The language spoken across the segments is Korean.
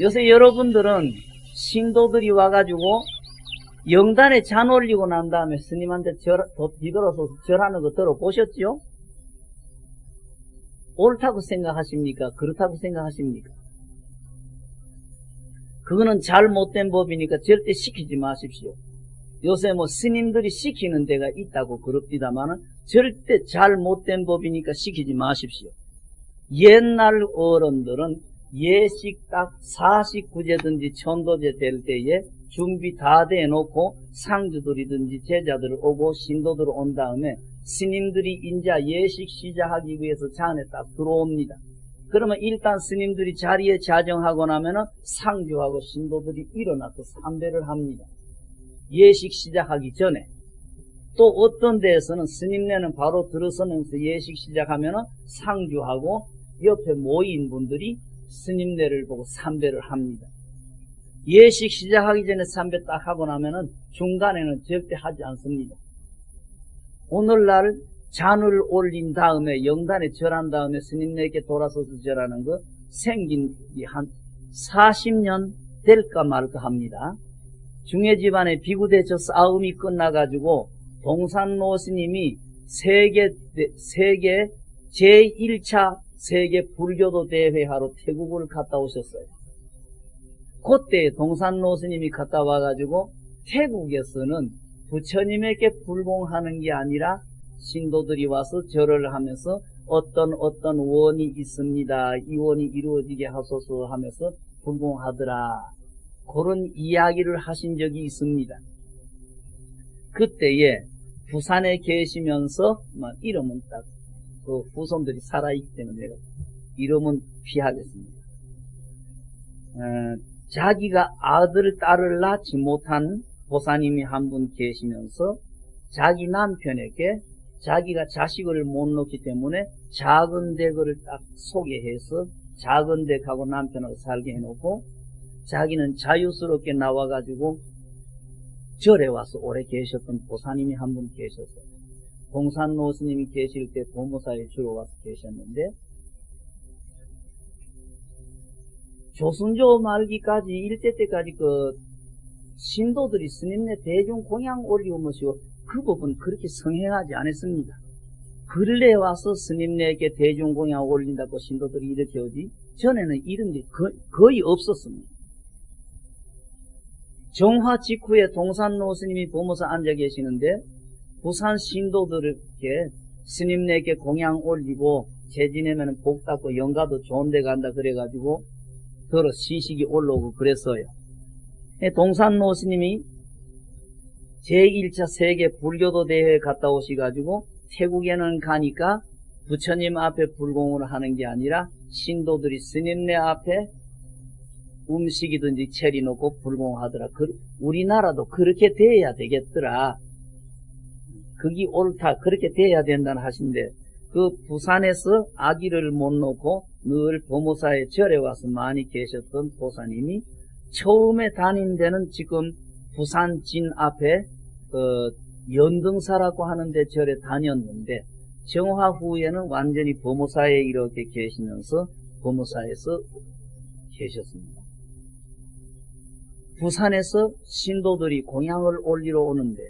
요새 여러분들은 신도들이 와가지고 영단에 잔 올리고 난 다음에 스님한테 절, 뒤돌아서 절하는 거 들어보셨죠? 옳다고 생각하십니까? 그렇다고 생각하십니까? 그거는 잘못된 법이니까 절대 시키지 마십시오. 요새 뭐 스님들이 시키는 데가 있다고 그럽디다마는 절대 잘못된 법이니까 시키지 마십시오. 옛날 어른들은 예식 딱 49제든지 천도제 될 때에 준비 다 돼놓고 상주들이든지 제자들 오고 신도들 온 다음에 스님들이 인자 예식 시작하기 위해서 잔에 딱 들어옵니다. 그러면 일단 스님들이 자리에 자정하고 나면은 상주하고 신도들이 일어나서 삼배를 합니다. 예식 시작하기 전에 또 어떤 데에서는 스님네는 바로 들어서면서 예식 시작하면은 상주하고 옆에 모인 분들이 스님네를 보고 삼배를 합니다. 예식 시작하기 전에 삼배 딱 하고 나면은 중간에는 절대 하지 않습니다. 오늘날 잔을 올린 다음에 영단에 절한 다음에 스님네에게 돌아서서 절하는 거 생긴 한 40년 될까 말까 합니다. 중해 집안에 비구대처 싸움이 끝나가지고 동산노 스님이 세계, 세계 제1차 세계 불교도 대회하러 태국을 갔다 오셨어요. 그때 동산노 스님이 갔다 와가지고 태국에서는 부처님에게 불공하는 게 아니라 신도들이 와서 절을 하면서 어떤 어떤 원이 있습니다. 이 원이 이루어지게 하소서 하면서 불공하더라. 그런 이야기를 하신 적이 있습니다. 그때에 부산에 계시면서 이름은 딱 그 후손들이 살아있기 때문에 이름은 피하겠습니다. 어, 자기가 아들, 딸을 낳지 못한 보사님이 한 분 계시면서 자기 남편에게 자기가 자식을 못 놓기 때문에 작은 댁을 딱 소개해서 작은 댁하고 남편하고 살게 해놓고 자기는 자유스럽게 나와가지고 절에 와서 오래 계셨던 보사님이 한 분 계셨어요. 동산 노 스님이 계실 때 도모사에 주로 와서 계셨는데 조순조 말기까지 일제 때까지 그 신도들이 스님네 대중 공양 올리고 뭐시고 그 법은 그렇게 성행하지 않았습니다. 근래 와서 스님네에게 대중 공양 올린다고 신도들이 이렇게 오지 전에는 이런 게 거의 없었습니다. 정화 직후에 동산노 스님이 보모사 앉아 계시는데 부산 신도들에게 스님네에게 공양 올리고 재지내면 복 닦고 영가도 좋은 데 간다 그래가지고 더러 시식이 올라오고 그랬어요. 동산노 스님이 제1차 세계 불교도 대회에 갔다 오시가지고 태국에는 가니까 부처님 앞에 불공을 하는 게 아니라 신도들이 스님네 앞에 음식이든지 체리 놓고 불공하더라. 그, 우리나라도 그렇게 돼야 되겠더라. 그게 옳다. 그렇게 돼야 된다는 하신데 그 부산에서 아기를 못 놓고 늘 보모사의 절에 와서 많이 계셨던 보사님이 처음에 다닌 데는 지금 부산 진 앞에 그 연등사라고 하는데 절에 다녔는데 정화 후에는 완전히 보모사에 이렇게 계시면서 보모사에서 계셨습니다. 부산에서 신도들이 공양을 올리러 오는데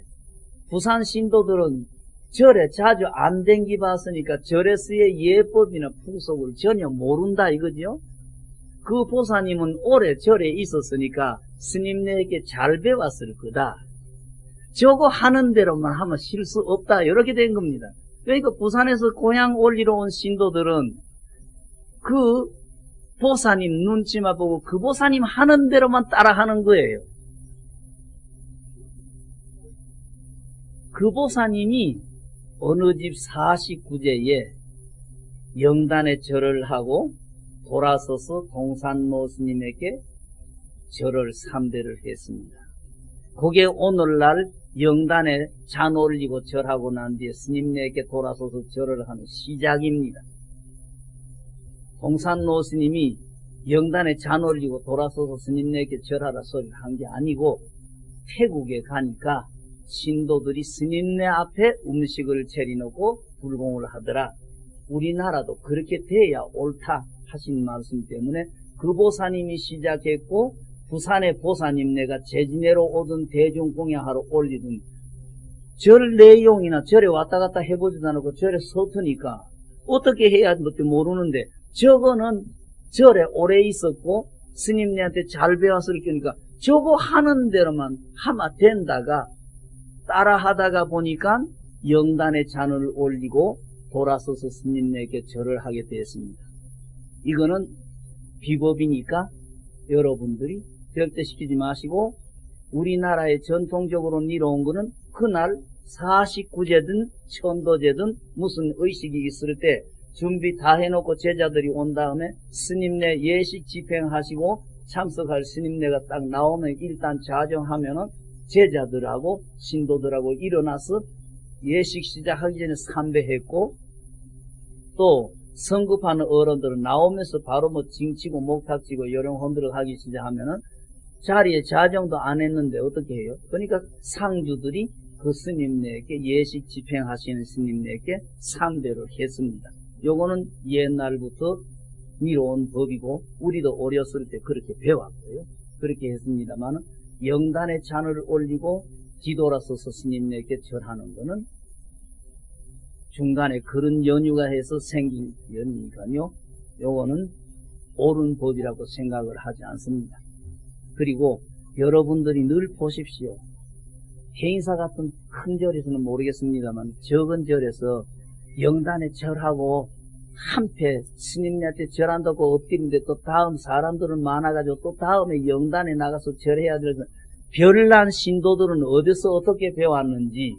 부산 신도들은 절에 자주 안 댕기 봤으니까 절에서의 예법이나 풍속을 전혀 모른다 이거죠. 그 보사님은 오래 절에 있었으니까 스님네에게 잘 배웠을 거다. 저거 하는 대로만 하면 실수 없다. 이렇게 된 겁니다. 그러니까 부산에서 고향 올리러 온 신도들은 그 보사님 눈치만 보고 그 보사님 하는 대로만 따라하는 거예요. 그 보사님이 어느 집 49제에 영단에 절을 하고 돌아서서 동산노 스님에게 절을 3대를 했습니다. 그게 오늘날 영단에 잔 올리고 절하고 난 뒤에 스님에게 돌아서서 절을 하는 시작입니다. 동산노 스님이 영단에 잔 올리고 돌아서서 스님네게 절하라 소리를 한 게 아니고 태국에 가니까 신도들이 스님네 앞에 음식을 차려놓고 불공을 하더라. 우리나라도 그렇게 돼야 옳다 하신 말씀 때문에 그 보사님이 시작했고 부산의 보사님 네가 제지내로 오던 대중공양하러 올리던 절 내용이나 절에 왔다 갔다 해보지도 않고 절에 서투니까 어떻게 해야 할지 모르는데 저거는 절에 오래 있었고 스님네한테 잘 배웠을 거니까 저거 하는 대로만 하면 된다가 따라 하다가 보니까 영단의 잔을 올리고 돌아서서 스님네게 절을 하게 되었습니다. 이거는 비법이니까 여러분들이 절대 시키지 마시고 우리나라에 전통적으로 이뤄온 거는 그날 49제든 천도제든 무슨 의식이 있을 때 준비 다 해놓고 제자들이 온 다음에 스님네 예식 집행하시고 참석할 스님네가 딱 나오면 일단 자정하면은 제자들하고 신도들하고 일어나서 예식 시작하기 전에 삼배했고 또 성급하는 어른들은 나오면서 바로 뭐 징치고 목탁치고 요령 흔들어 하기 시작하면은 자리에 자정도 안 했는데 어떻게 해요? 그러니까 상주들이 그 스님네에게 예식 집행하시는 스님네에게 삼배를 했습니다. 요거는 옛날부터 미로운 법이고 우리도 어렸을 때 그렇게 배웠고요. 그렇게 했습니다만 영단에 잔을 올리고 뒤돌아서서 스님네에게 절하는 거는 중간에 그런 연유가 해서 생긴 연유니까요. 요거는 옳은 법이라고 생각을 하지 않습니다. 그리고 여러분들이 늘 보십시오. 행사 같은 큰 절에서는 모르겠습니다만 적은 절에서 영단에 절하고 한패 스님한테 절한다고 엎드리는데 또 다음 사람들은 많아가지고 또 다음에 영단에 나가서 절해야 돼서 별난 신도들은 어디서 어떻게 배웠는지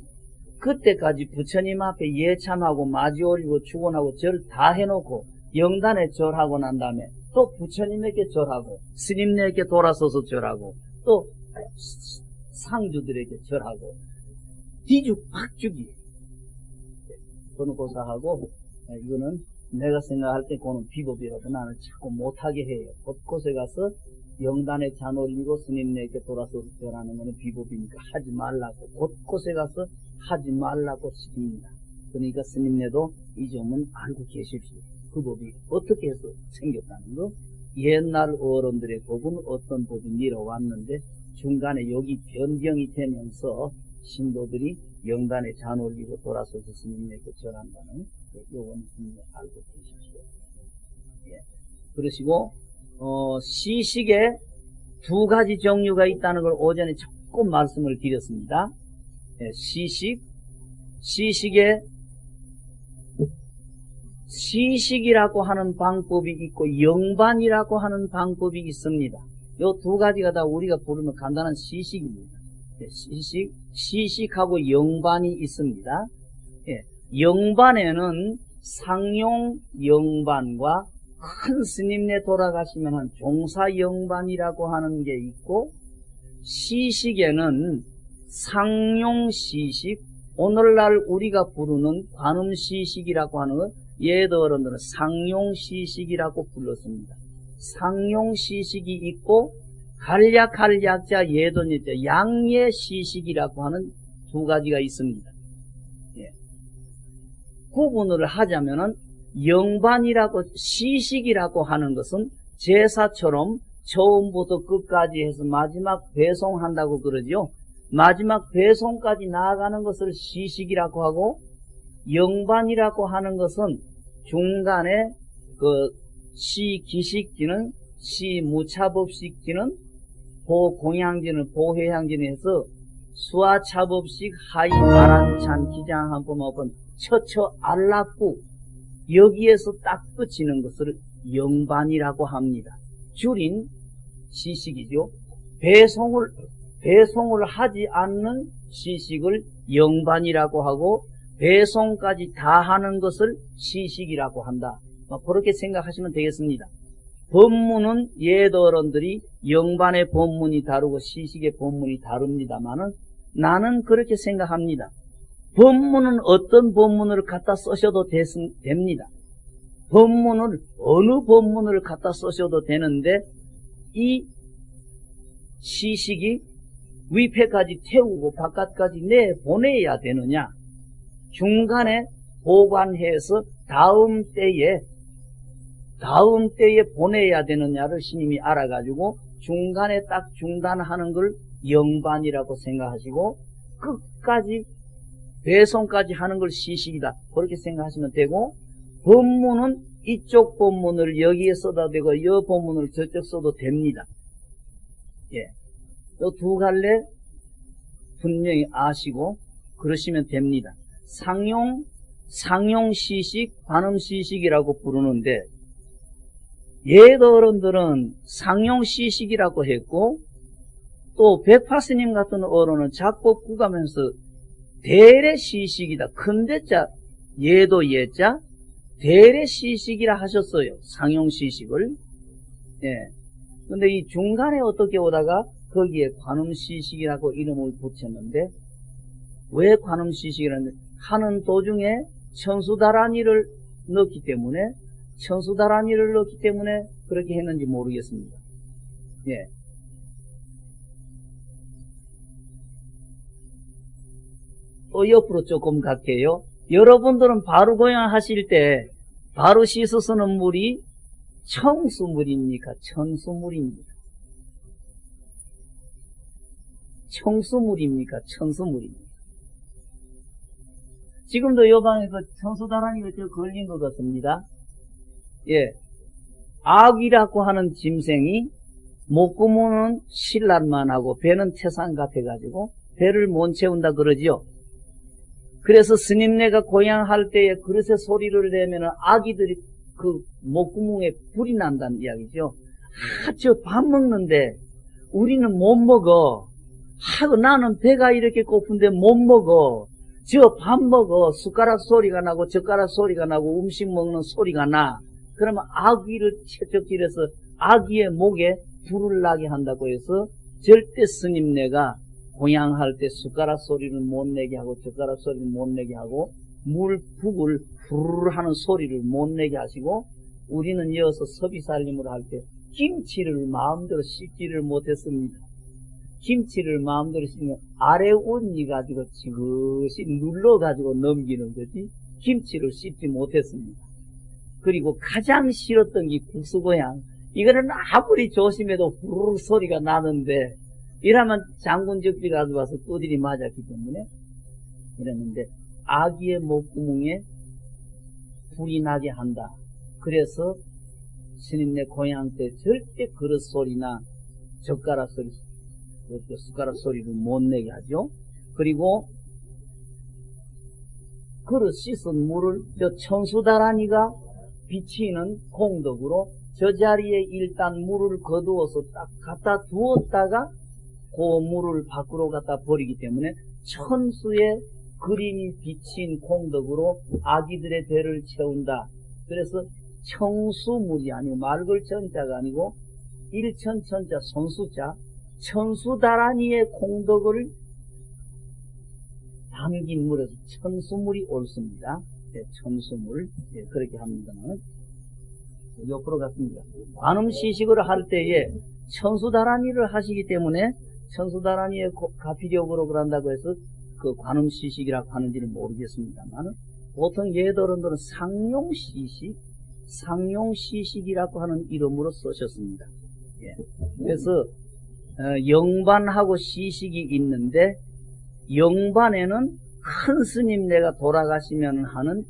그때까지 부처님 앞에 예참하고 마지 올리고 축원하고 절 다 해놓고 영단에 절하고 난 다음에 또 부처님에게 절하고 스님네에게 돌아서서 절하고 또 상주들에게 절하고 뒤죽 박죽이 그는 고사하고 이거는 내가 생각할 때 그는 비법이라도 나는 자꾸 못하게 해요. 곳곳에 가서 영단에 잔 올리고 스님네에게 돌아서 절하는 것은 비법이니까 하지 말라고 곳곳에 가서 하지 말라고 시킵니다. 그러니까 스님네도 이 점은 알고 계십시오. 그 법이 어떻게 해서 생겼다는 거 옛날 어른들의 법은 어떤 법이 밀어왔는데 중간에 여기 변경이 되면서 신도들이 영단에 잔 올리고 돌아서서 스님에게 절한다는 요건 알고 계십시오. 예. 그러시고 어, 시식에 두 가지 종류가 있다는 걸 오전에 조금 말씀을 드렸습니다. 예, 시식, 시식에 시식이라고 하는 방법이 있고 영반이라고 하는 방법이 있습니다. 요 두 가지가 다 우리가 부르면 간단한 시식입니다. 예, 시식, 시식하고 영반이 있습니다. 예, 영반에는 상용 영반과 큰 스님네 돌아가시면 종사 영반이라고 하는 게 있고 시식에는 상용 시식, 오늘날 우리가 부르는 관음 시식이라고 하는 예더 어른들은 상용 시식이라고 불렀습니다. 상용 시식이 있고 간략할 약자 예돈이자 양예 시식이라고 하는 두 가지가 있습니다. 예. 구분을 하자면은 영반이라고 시식이라고 하는 것은 제사처럼 처음부터 끝까지 해서 마지막 배송한다고 그러죠. 마지막 배송까지 나아가는 것을 시식이라고 하고 영반이라고 하는 것은 중간에 그 시기식기는 시무차법식기는 보공양지는 보회양지는 서 수화차법식 하이 바란찬 기장 한번 오번 처처 알락구 여기에서 딱 끝이는 것을 영반이라고 합니다. 줄인 시식이죠. 배송을 배송을 하지 않는 시식을 영반이라고 하고 배송까지 다 하는 것을 시식이라고 한다. 뭐 그렇게 생각하시면 되겠습니다. 법문은 예도어른들이 영반의 법문이 다르고 시식의 법문이 다릅니다만은 나는 그렇게 생각합니다. 법문은 어떤 법문을 갖다 쓰셔도 됩니다. 법문을 어느 법문을 갖다 쓰셔도 되는데 이 시식이 위패까지 태우고 바깥까지 내보내야 되느냐 중간에 보관해서 다음 때에 다음 때에 보내야 되느냐를 스님이 알아가지고 중간에 딱 중단하는 걸 영반이라고 생각하시고 끝까지 배송까지 하는 걸 시식이다 그렇게 생각하시면 되고 법문은 이쪽 법문을 여기에 써도 되고 이 법문을 저쪽 써도 됩니다. 예. 또두 갈래 분명히 아시고 그러시면 됩니다. 상용 상용 시식, 관음 시식이라고 부르는데 옛 어른들은 상용 시식이라고 했고 또 백파스님 같은 어른은 작곡 구가면서 대례 시식이다. 큰 대자 예도 예자 대례 시식이라 하셨어요. 상용 시식을. 예. 근데 이 중간에 어떻게 오다가 거기에 관음 시식이라고 이름을 붙였는데 왜 관음 시식이라는데 하는 도중에 천수다란이를 넣기 때문에 천수다란이를 넣기 때문에 그렇게 했는지 모르겠습니다. 예. 또 옆으로 조금 갈게요. 여러분들은 바로 고향하실 때 바로 씻어 쓰는 물이 청수물입니까? 천수물입니까? 청수물입니까? 천수물입니까? 지금도 요 방에서 청수다란이가 저 걸린 것 같습니다. 예. 악이라고 하는 짐승이 목구멍은 신란만 하고 배는 태산 같아가지고 배를 못 채운다 그러지요. 그래서 스님네가 고향할 때에 그릇에 소리를 내면 아기들이 그 목구멍에 불이 난다는 이야기죠. 아, 저 밥 먹는데 우리는 못 먹어. 하고 나는 배가 이렇게 고픈데 못 먹어. 저 밥 먹어. 숟가락 소리가 나고 젓가락 소리가 나고 음식 먹는 소리가 나. 그러면 아기를 채찍질해서 아기의 목에 불을 나게 한다고 해서 절대 스님네가 공양할 때 숟가락 소리를 못 내게 하고 젓가락 소리를 못 내게 하고 물 북을 후루루 하는 소리를 못 내게 하시고 우리는 이어서 서비살림을 할 때 김치를 마음대로 씻지를 못했습니다. 김치를 마음대로 씻으면 아래 온니 가지고 지그시 눌러 가지고 넘기는 거지 김치를 씻지 못했습니다. 그리고 가장 싫었던 게 국수고향 이거는 아무리 조심해도 후루룩 소리가 나는데 이러면 장군 적지 가져와서 두들이 맞았기 때문에 이랬는데 아기의 목구멍에 불이 나게 한다. 그래서 스님네 고향 때 절대 그릇 소리나 젓가락 소리, 숟가락 소리를 못 내게 하죠. 그리고 그릇 씻은 물을 저 천수다라니가 비치는 공덕으로 저 자리에 일단 물을 거두어서 딱 갖다 두었다가 그 물을 밖으로 갖다 버리기 때문에 천수의 그림이 비친 공덕으로 아기들의 배를 채운다. 그래서 청수물이 아니고 말글 천자가 아니고 일천천자 손수자 천수다란이의 공덕을 담긴 물에서 천수물이 옳습니다. 네, 천수물 네, 그렇게 합니다만 옆으로 갔습니다. 관음 시식을 할 때에 천수다란이를 하시기 때문에 천수다란이의 가피력으로 그런다고 해서 그 관음 시식이라고 하는지는 모르겠습니다만 보통 예더런들은 상용 시식, 상용 시식이라고 하는 이름으로 쓰셨습니다. 예. 그래서 어, 영반하고 시식이 있는데 영반에는 큰 스님 네가 돌아가시면 하는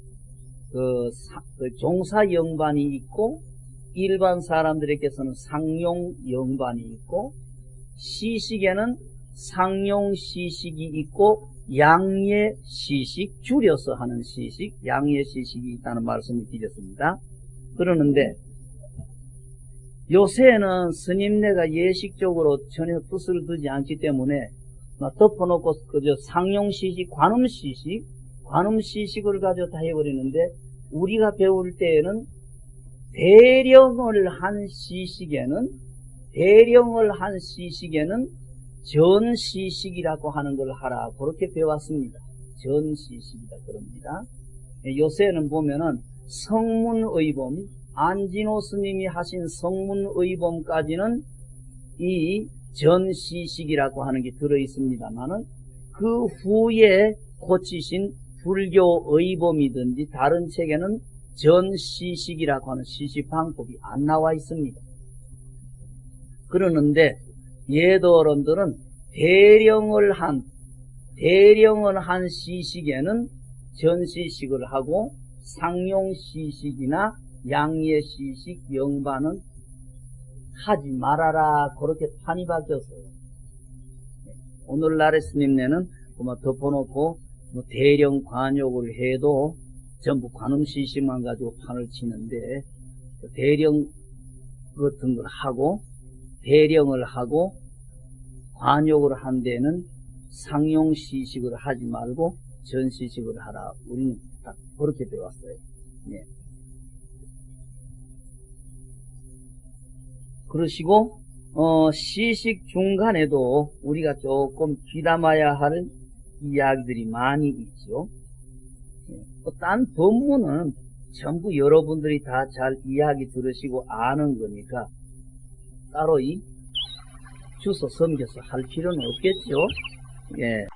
그, 사, 그 종사 영반이 있고 일반 사람들에게서는 상용 영반이 있고 시식에는 상용 시식이 있고 양예 시식 줄여서 하는 시식 양예 시식이 있다는 말씀을 드렸습니다. 그러는데 요새는 스님네가 예식적으로 전혀 뜻을 두지 않기 때문에 덮어놓고 그저 상용시식, 관음시식, 관음시식을 가지고 다 해버리는데 우리가 배울 때에는 대령을 한 시식에는 대령을 한 시식에는 전시식이라고 하는 걸 하라 그렇게 배웠습니다. 전시식이다 그럽니다. 요새는 보면은 성문의범, 안진호 스님이 하신 성문의범까지는 이 전시식이라고 하는 게 들어있습니다만은 그 후에 고치신 불교의범이든지 다른 책에는 전시식이라고 하는 시식방법이 안 나와 있습니다. 그러는데 예도어른들은 대령을 한 대령을 한 시식에는 전시식을 하고 상용시식이나 양예시식 영반은 하지 말아라 그렇게 판이 바뀌었어요. 오늘날의 스님네는 뭐 덮어놓고 뭐 대령 관욕을 해도 전부 관음시식만 가지고 판을 치는데 대령 같은 걸 하고 대령을 하고 관욕을 한 데는 상용시식을 하지 말고 전시식을 하라. 우리는 딱 그렇게 배웠어요. 예. 그러시고 어, 시식 중간에도 우리가 조금 귀담아야 할 이야기들이 많이 있죠. 예. 어, 딴 법문은 전부 여러분들이 다 잘 이야기 들으시고 아는 거니까 따로 이 주소 섬겨서 할 필요는 없겠죠. 예.